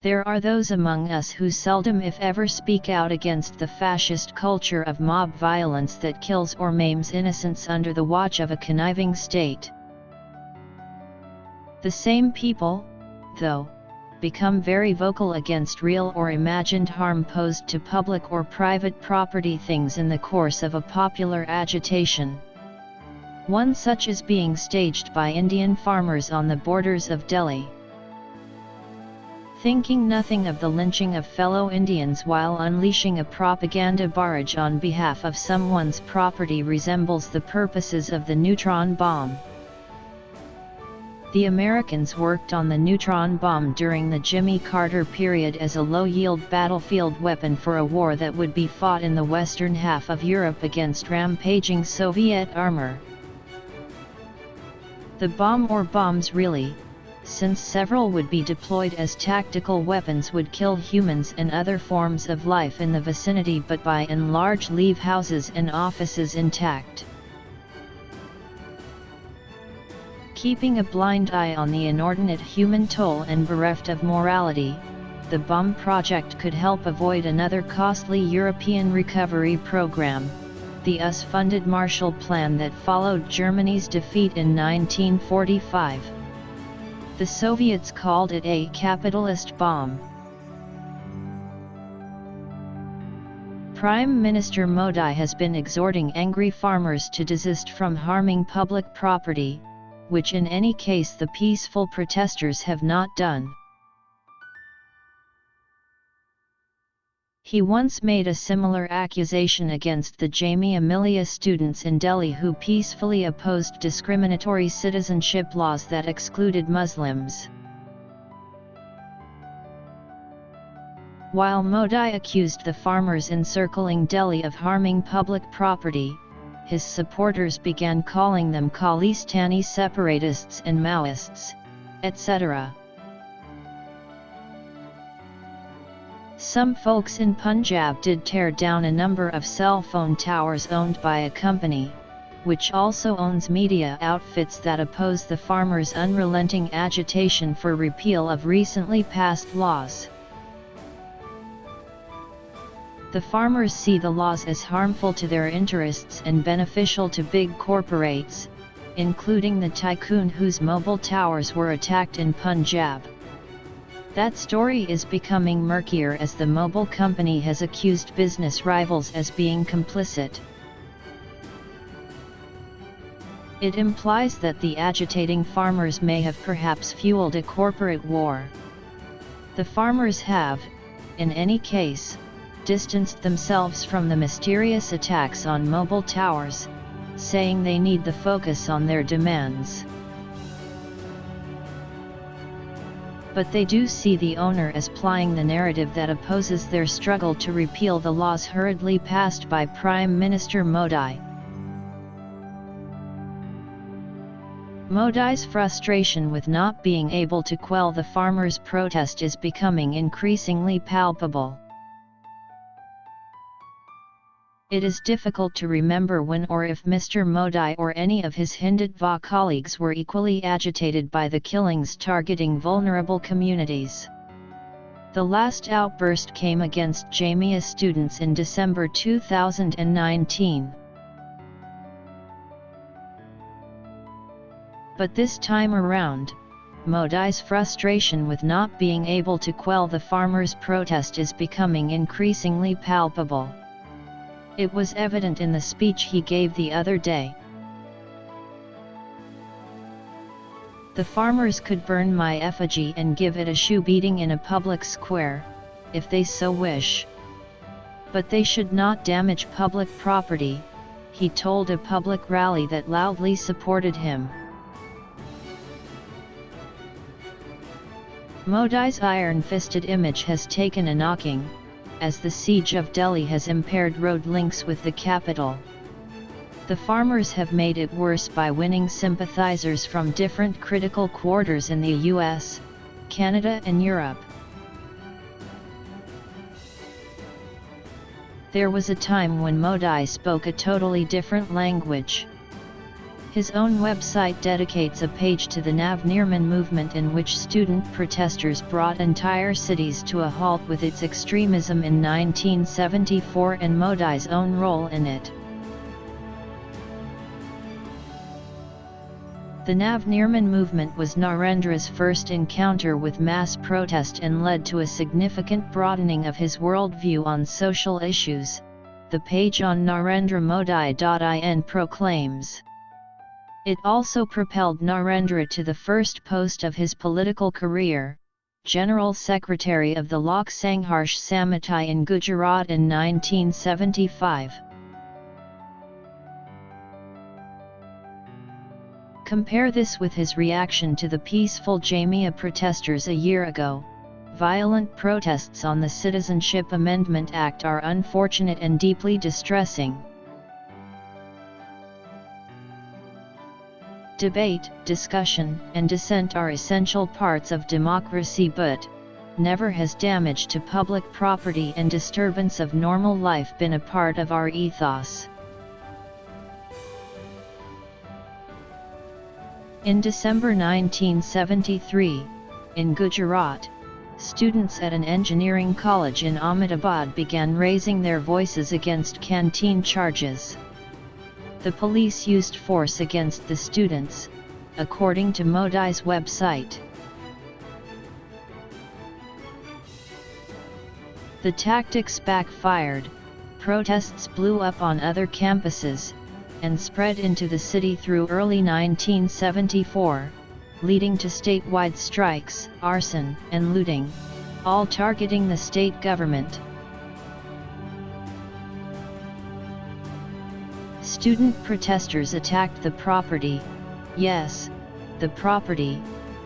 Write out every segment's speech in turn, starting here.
There are those among us who seldom if ever speak out against the fascist culture of mob violence that kills or maims innocents under the watch of a conniving state. The same people, though, become very vocal against real or imagined harm posed to public or private property things in the course of a popular agitation. One such is being staged by Indian farmers on the borders of Delhi thinking nothing of the lynching of fellow Indians while unleashing a propaganda barrage on behalf of someone's property resembles the purposes of the neutron bomb. The Americans worked on the neutron bomb during the Jimmy Carter period as a low-yield battlefield weapon for a war that would be fought in the western half of Europe against rampaging Soviet armor. The bomb or bombs really, since several would be deployed as tactical weapons would kill humans and other forms of life in the vicinity but by and large leave houses and offices intact. Keeping a blind eye on the inordinate human toll and bereft of morality, the bomb project could help avoid another costly European recovery program, the US-funded Marshall Plan that followed Germany's defeat in 1945. The Soviets called it a capitalist bomb. Prime Minister Modi has been exhorting angry farmers to desist from harming public property, which in any case the peaceful protesters have not done. He once made a similar accusation against the Jamia Millia students in Delhi who peacefully opposed discriminatory citizenship laws that excluded Muslims. While Modi accused the farmers encircling Delhi of harming public property, his supporters began calling them Khalistani separatists and Maoists, etc. Some folks in Punjab did tear down a number of cell phone towers owned by a company, which also owns media outfits that oppose the farmers' unrelenting agitation for repeal of recently passed laws. The farmers see the laws as harmful to their interests and beneficial to big corporates, including the tycoon whose mobile towers were attacked in Punjab. That story is becoming murkier as the mobile company has accused business rivals as being complicit. It implies that the agitating farmers may have perhaps fueled a corporate war. The farmers have, in any case, distanced themselves from the mysterious attacks on mobile towers, saying they need the focus on their demands. But they do see the owner as plying the narrative that opposes their struggle to repeal the laws hurriedly passed by Prime Minister Modi. Modi's frustration with not being able to quell the farmers' protest is becoming increasingly palpable. It is difficult to remember when or if Mr. Modi or any of his Hindutva colleagues were equally agitated by the killings targeting vulnerable communities. The last outburst came against Jamia students in December 2019. But this time around, Modi's frustration with not being able to quell the farmers' protest is becoming increasingly palpable. It was evident in the speech he gave the other day. The farmers could burn my effigy and give it a shoe beating in a public square, if they so wish. But they should not damage public property, he told a public rally that loudly supported him. Modi's iron-fisted image has taken a knocking, as the siege of Delhi has impaired road links with the capital. The farmers have made it worse by winning sympathizers from different critical quarters in the US, Canada and Europe. There was a time when Modi spoke a totally different language. His own website dedicates a page to the Navnirman movement in which student protesters brought entire cities to a halt with its extremism in 1974 and Modi's own role in it. The Navnirman movement was Narendra's first encounter with mass protest and led to a significant broadening of his worldview on social issues, the page on narendramodi.in proclaims. It also propelled Narendra to the first post of his political career, General Secretary of the Lok Sangharsh Samiti in Gujarat in 1975. Compare this with his reaction to the peaceful Jamia protesters a year ago. Violent protests on the Citizenship Amendment Act are unfortunate and deeply distressing. Debate, discussion, and dissent are essential parts of democracy but, never has damage to public property and disturbance of normal life been a part of our ethos. In December 1973, in Gujarat, students at an engineering college in Ahmedabad began raising their voices against canteen charges. The police used force against the students, according to Modi's website. The tactics backfired, protests blew up on other campuses, and spread into the city through early 1974, leading to statewide strikes, arson, and looting, all targeting the state government. Student protesters attacked the property, yes, the property,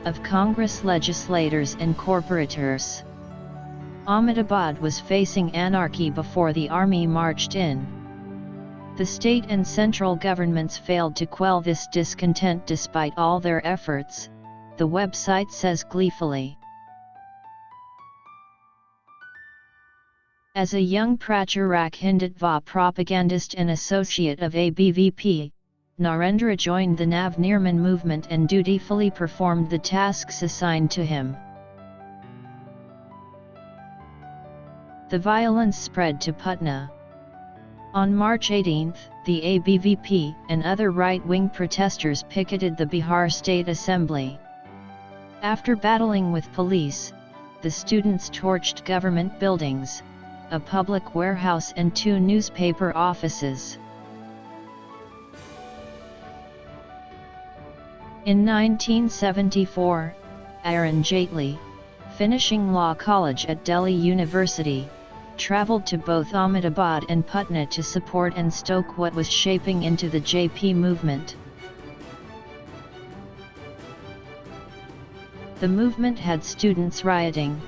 of Congress legislators and corporators. Ahmedabad was facing anarchy before the army marched in. The state and central governments failed to quell this discontent despite all their efforts, the website says gleefully. As a young Pracharak Hindutva propagandist and associate of ABVP, Narendra joined the Navnirman movement and dutifully performed the tasks assigned to him. The violence spread to Patna, on March 18, the ABVP and other right-wing protesters picketed the Bihar State Assembly. After battling with police, the students torched government buildings, a public warehouse and two newspaper offices. In 1974, Arun Jaitley, finishing law college at Delhi University, travelled to both Ahmedabad and Patna to support and stoke what was shaping into the JP movement. The movement had students rioting,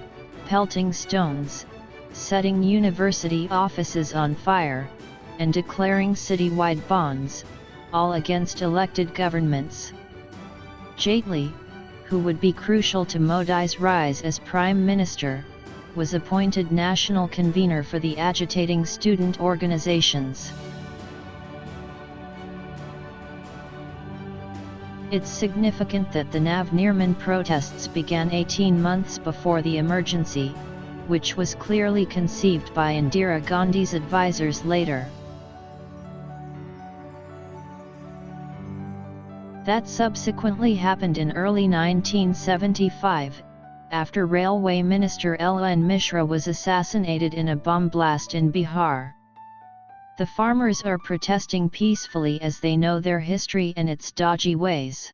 pelting stones, setting university offices on fire, and declaring citywide bandhs, all against elected governments. Jaitley, who would be crucial to Modi's rise as Prime Minister, was appointed national convener for the agitating student organizations. It's significant that the Navnirman protests began 18 months before the emergency, which was clearly conceived by Indira Gandhi's advisers later. That subsequently happened in early 1975, after Railway Minister L. N. Mishra was assassinated in a bomb blast in Bihar. The farmers are protesting peacefully as they know their history and its dodgy ways.